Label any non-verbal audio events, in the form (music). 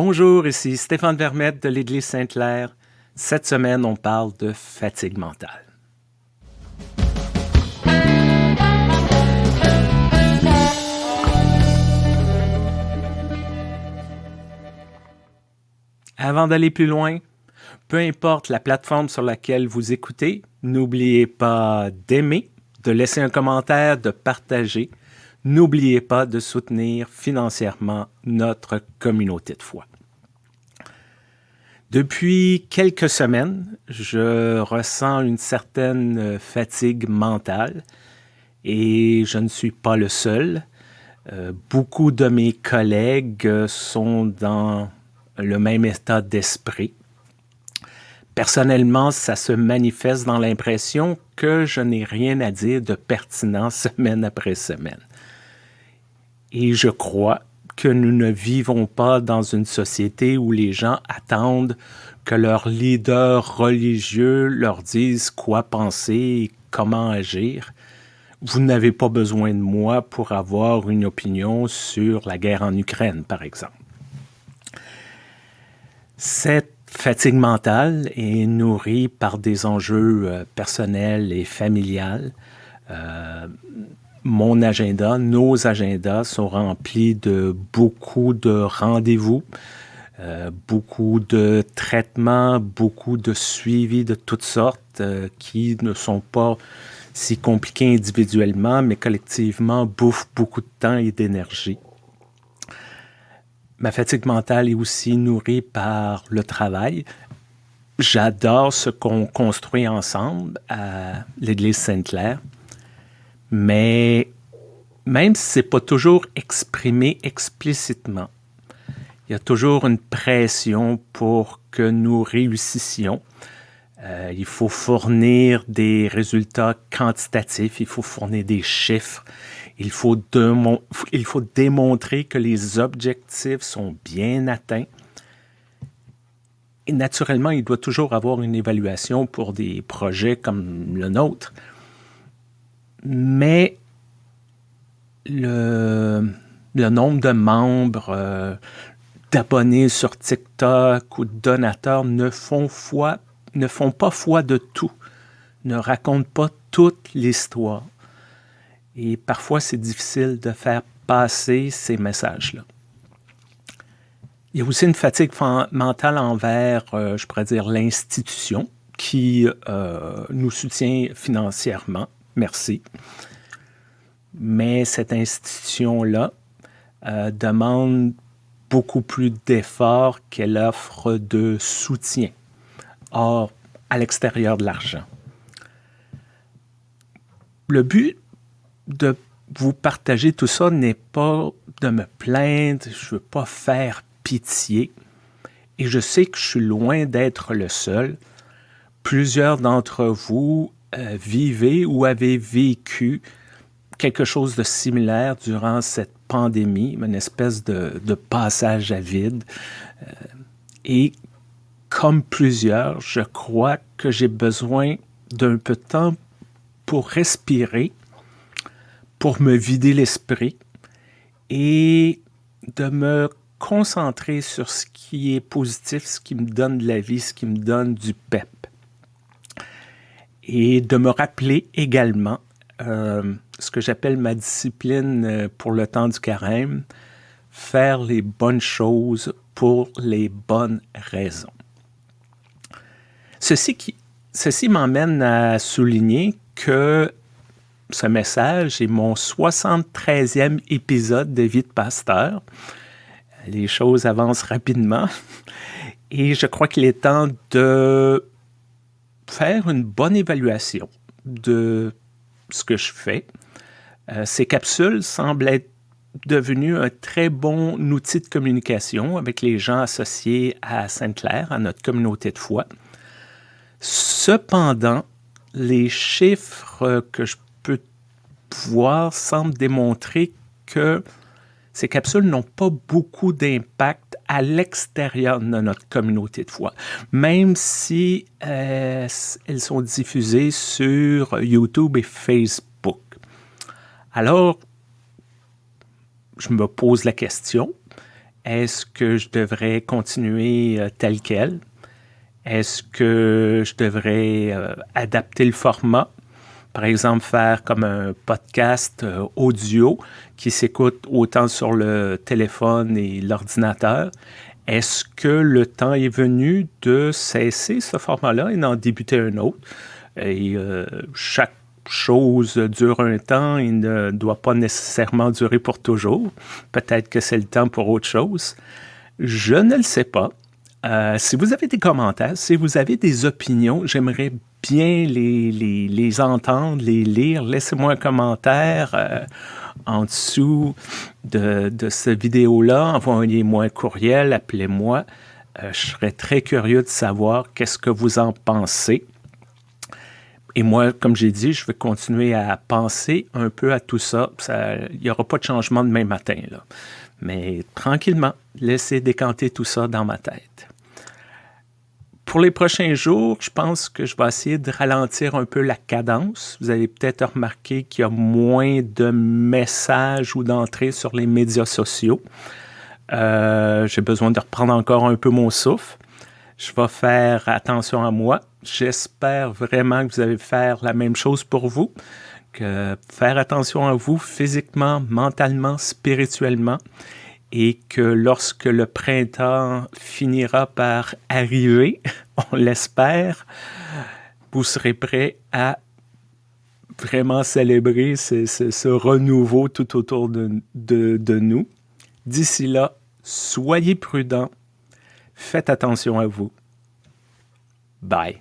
Bonjour, ici Stéphane Vermette de l'Église Sainte-Claire. Cette semaine, on parle de fatigue mentale. Avant d'aller plus loin, peu importe la plateforme sur laquelle vous écoutez, n'oubliez pas d'aimer, de laisser un commentaire, de partager. N'oubliez pas de soutenir financièrement notre communauté de foi. Depuis quelques semaines, je ressens une certaine fatigue mentale et je ne suis pas le seul. Euh, beaucoup de mes collègues sont dans le même état d'esprit. Personnellement, ça se manifeste dans l'impression que je n'ai rien à dire de pertinent (laughs) semaine après semaine. Et je crois que nous ne vivons pas dans une société où les gens attendent que leurs leaders religieux leur disent quoi penser et comment agir. Vous n'avez pas besoin de moi pour avoir une opinion sur la guerre en Ukraine, par exemple. Cette fatigue mentale est nourrie par des enjeux euh, personnels et familiales. Euh, mon agenda, nos agendas sont remplis de beaucoup de rendez-vous, euh, beaucoup de traitements, beaucoup de suivis de toutes sortes qui ne sont pas si compliqués individuellement, mais collectivement bouffent beaucoup de temps et d'énergie ma fatigue mentale est aussi nourrie par le travail. J'adore ce qu'on construit ensemble à l'Église Sainte-Claire, mais même si ce n'est pas toujours exprimé explicitement, il y a toujours une pression pour que nous réussissions. Euh, il faut fournir des résultats quantitatifs, il faut fournir des chiffres, il faut, il faut démontrer que les objectifs sont bien atteints. Et naturellement, il doit toujours avoir une évaluation pour des projets comme le nôtre. Mais le, nombre de membres, euh, d'abonnés sur TikTok ou de donateurs ne font, foi, ne font pas foi de tout, ne racontent pas toute l'histoire. Et parfois, c'est difficile de faire passer ces messages-là. Il y a aussi une fatigue mentale envers, euh, je pourrais dire, l'institution qui euh, nous soutient financièrement. Merci. Mais cette institution-là euh, demande beaucoup plus d'efforts qu'elle offre de soutien. Or, à l'extérieur de l'argent. Le but de vous partager tout ça n'est pas de me plaindre, je ne veux pas faire pitié. Et je sais que je suis loin d'être le seul. Plusieurs d'entre vous euh, vivez ou avez vécu quelque chose de similaire durant cette pandémie, une espèce de, passage à vide. Euh, et comme plusieurs, je crois que j'ai besoin d'un peu de temps pour respirer pour me vider l'esprit et de me concentrer sur ce qui est positif, ce qui me donne de la vie, ce qui me donne du pep. Et de me rappeler également euh, ce que j'appelle ma discipline euh, pour le temps du carême, faire les bonnes choses pour les bonnes raisons. Ceci, qui, ceci m'emmène à souligner que ce message est mon 73e épisode de Vie de pasteur. Les choses avancent rapidement et je crois qu'il est temps de faire une bonne évaluation de ce que je fais. Euh, ces capsules semblent être devenues un très bon outil de communication avec les gens associés à Sainte-Claire, à notre communauté de foi. Cependant, les chiffres que je voir semble démontrer que ces capsules n'ont pas beaucoup d'impact à l'extérieur de notre communauté de foi, même si euh, elles sont diffusées sur YouTube et Facebook. Alors, je me pose la question, Est-ce que je devrais continuer euh, tel quel? Est-ce que je devrais euh, adapter le format? Par exemple, faire comme un podcast euh, audio qui s'écoute autant sur le téléphone et l'ordinateur. Est-ce que le temps est venu de cesser ce format-là et d'en débuter un autre? Et chaque chose dure un temps et ne doit pas nécessairement durer pour toujours. Peut-être que c'est le temps pour autre chose. Je ne le sais pas. Euh, si vous avez des commentaires, si vous avez des opinions, j'aimerais les, entendre, les lire. Laissez-moi un commentaire euh, en dessous de, de cette vidéo-là. Envoyez-moi un courriel, appelez-moi. Euh, je serais très curieux de savoir qu'est-ce que vous en pensez. Et moi, comme j'ai dit, je vais continuer à penser un peu à tout ça. Il n'y aura pas de changement demain matin. Là. Mais tranquillement, laissez décanter tout ça dans ma tête. Pour les prochains jours, je pense que je vais essayer de ralentir un peu la cadence. Vous avez peut-être remarqué qu'il y a moins de messages ou d'entrées sur les médias sociaux. Euh, j'ai besoin de reprendre encore un peu mon souffle. Je vais faire attention à moi. J'espère vraiment que vous allez faire la même chose pour vous, que faire attention à vous physiquement, mentalement, spirituellement, et que lorsque le printemps finira par arriver, (laughs) on l'espère, vous serez prêt à vraiment célébrer ce, renouveau tout autour de, de nous. D'ici là, soyez prudents, faites attention à vous. Bye.